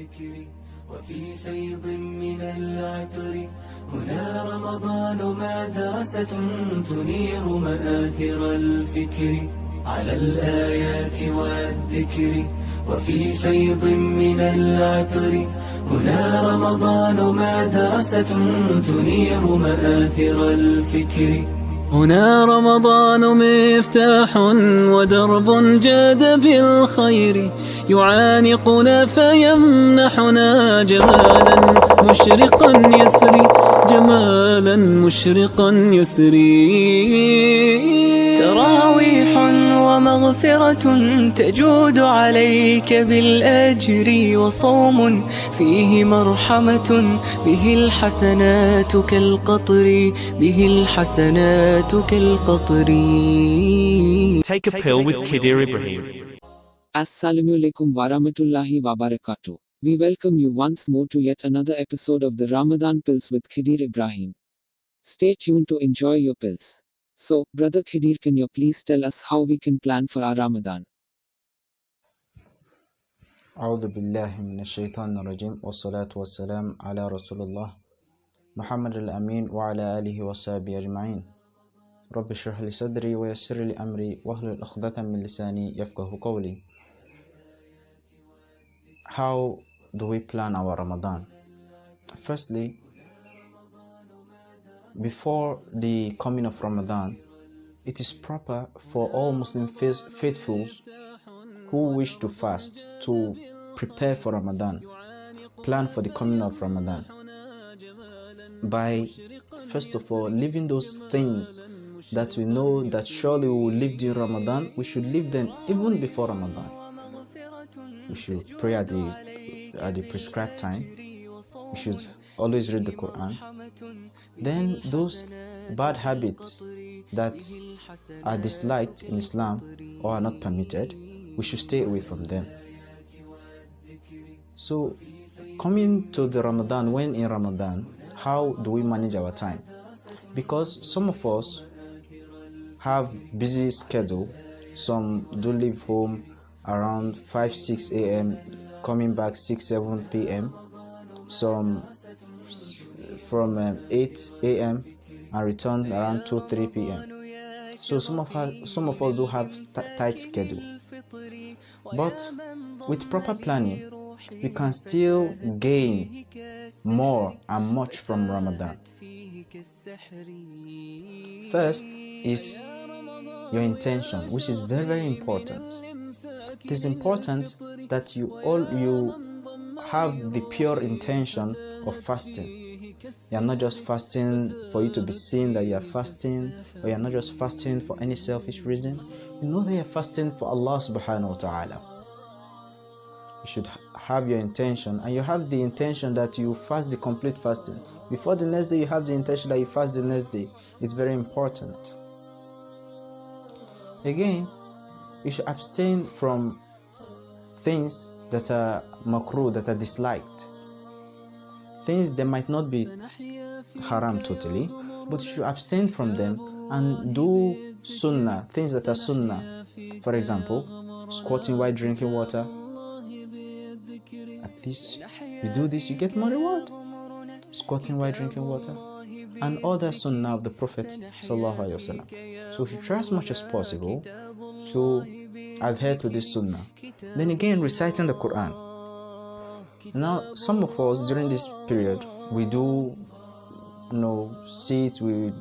والذكر وفي فيض من العطر. هنا رمضان مدرسة تنير مآثر الفكر. على الآيات والذكر وفي فيض من العطر. هنا رمضان مدرسة تنير مآثر الفكر. هنا رمضان مفتاح ودرب جاد بالخير. يعانقنا فيمنحنا جمالا مشرقا يسري. جمالا مشرقا يسري تراويح ومغفرة تجود عليك بالأجر وصوم فيه مرحمة به الحسنات كالقطر به الحسنات كالقطر Take a pill with Kidir Ibrahim. Assalamu alaikum warahmatullahi wabarakatuh. We welcome you once more to yet another episode of the Ramadan Pills with Khidir Ibrahim. Stay tuned to enjoy your pills. So, Brother Khidir, can you please tell us how we can plan for our Ramadan? أعوذ بالله من الشيطان الرجيم والصلاة والسلام على رسول الله محمد الأمين وعلى آله وصحبه أجمعين رب اشرح لي صدري ويسر لي أمري واحلل عقدة من لساني يفقه قولي How do we plan our Ramadan? Firstly, before the coming of Ramadan, it is proper for all Muslim faithfuls who wish to fast to prepare for Ramadan, plan for the coming of Ramadan by first of all leaving those things that we know that surely we will live during Ramadan, we should leave them even before Ramadan. We should pray at the at the prescribed time. We should always read the Quran. Then those bad habits that are disliked in Islam or are not permitted, we should stay away from them. So, coming to the Ramadan, when in Ramadan, how do we manage our time? Because some of us have busy schedule. Some do leave home around 5 6 a.m. coming back 6 7 p.m. Some from um, 8 a.m. and return around 2 3 p.m. So some of us some of us do have tight schedule. But with proper planning, we can still gain more and much from Ramadan. First is your intention, which is very very important. It is important that you all you have the pure intention of fasting. You are not just fasting for you to be seen that you are fasting, or you are not just fasting for any selfish reason. You know that you are fasting for Allah subhanahu wa ta'ala. You should have your intention, and you have the intention that you fast the complete fasting. Before the next day, you have the intention that you fast the next day. It's very important. Again, you should abstain from things that are makruh, that are disliked. Things that might not be haram totally, but you should abstain from them and do sunnah, things that are sunnah. For example, squatting while drinking water. At least you do this, you get more reward. Squatting while drinking water. And other sunnah of the Prophet. So we should try as much as possible to adhere to this sunnah. Then again, reciting the Quran. Now, some of us during this period, we do, you know, sit, we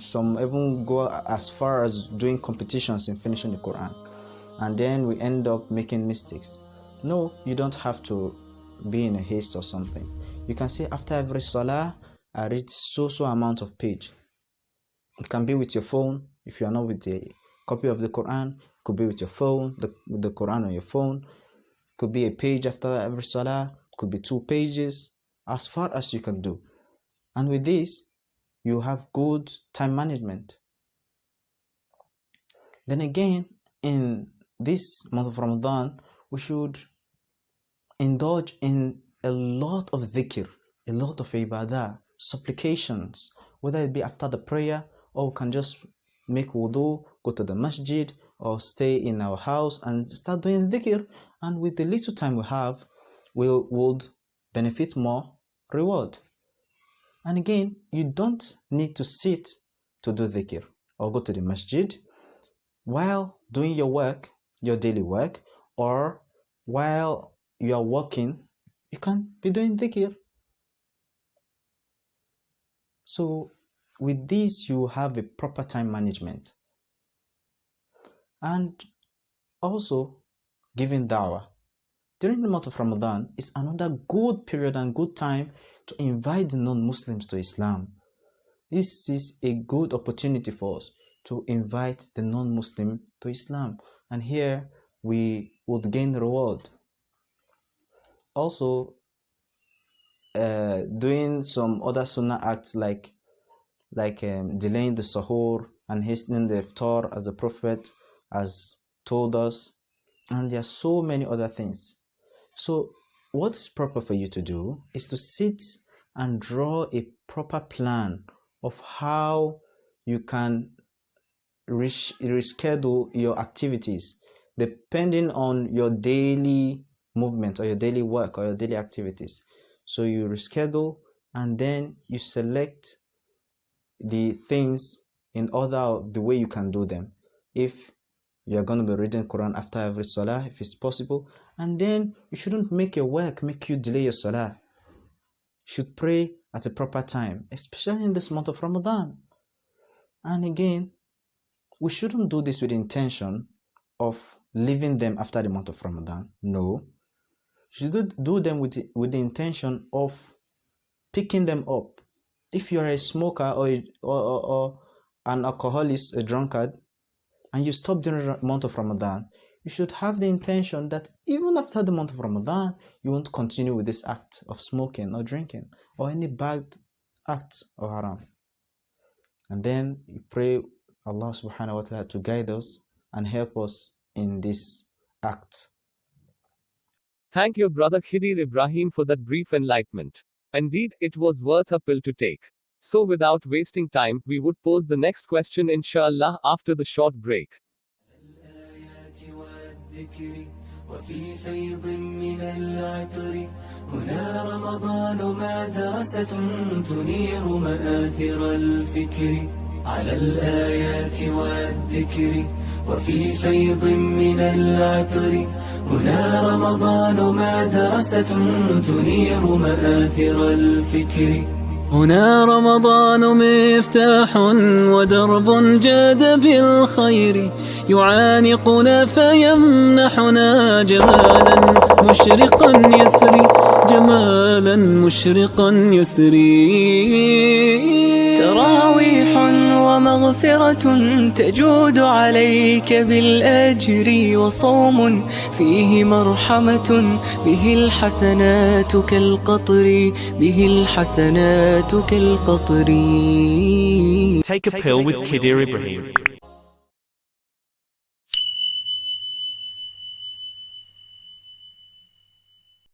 some even go as far as doing competitions in finishing the Quran, and then we end up making mistakes. No, you don't have to be in a haste or something. You can say after every salah, I read so so amount of page. It can be with your phone if you are not with the copy of the Quran. Could be with your phone, the the Quran on your phone. Could be a page after every salah. Could be two pages, as far as you can do. And with this, you have good time management. Then again, in this month of Ramadan, we should indulge in a lot of dhikr, a lot of ibadah, supplications, whether it be after the prayer or we can just make wudu, go to the masjid or stay in our house and start doing dhikr. And with the little time we have, we would benefit more reward. And again, you don't need to sit to do dhikr or go to the masjid while doing your work, your daily work, or while you are working, you can be doing dhikr. So with this, you have a proper time management. And also, giving dawah during the month of Ramadan is another good period and good time to invite the non-Muslims to Islam. This is a good opportunity for us to invite the non-Muslim to Islam. And here we would gain reward. Also, uh, doing some other sunnah acts like like um, delaying the sahur and hastening the iftar as the Prophet has told us. And there are so many other things. So what's proper for you to do is to sit and draw a proper plan of how you can reschedule your activities depending on your daily movement or your daily work or your daily activities. So you reschedule and then you select the things in order the way you can do them. If you are going to be reading Quran after every salah, if it's possible, and then you shouldn't make your work make you delay your salah. You should pray at the proper time, especially in this month of Ramadan. And again, we shouldn't do this with intention of leaving them after the month of Ramadan. No. You should do them with, with the intention of picking them up. If you're a smoker or, or, or, or an alcoholic, a drunkard, and you stop during the month of Ramadan, you should have the intention that even after the month of Ramadan, you won't continue with this act of smoking or drinking or any bad act of haram. And then you pray Allah subhanahu wa ta'ala to guide us and help us in this act. Thank you, Brother Khidir Ibrahim, for that brief enlightenment. Indeed, it was worth a pill to take. So, without wasting time, we would pose the next question, inshallah, after the short break. الذكر وفي فيض من العطر هنا رمضان مدرسة تنير مآثر الفكر على الآيات والذكر وفي فيض من العطر هنا رمضان مدرسة تنير مآثر الفكر هنا رمضان مفتاح ودرب جاد بالخير. يعانقنا فيمنحنا جمالا مشرقا يسري. جمالا مشرقا يسري تراويح ومغفرة تجود عليك بالأجر وصوم فيه مرحمة به الحسنات كالقطر به الحسنات كالقطر Take a pill with Kidir Ibrahim.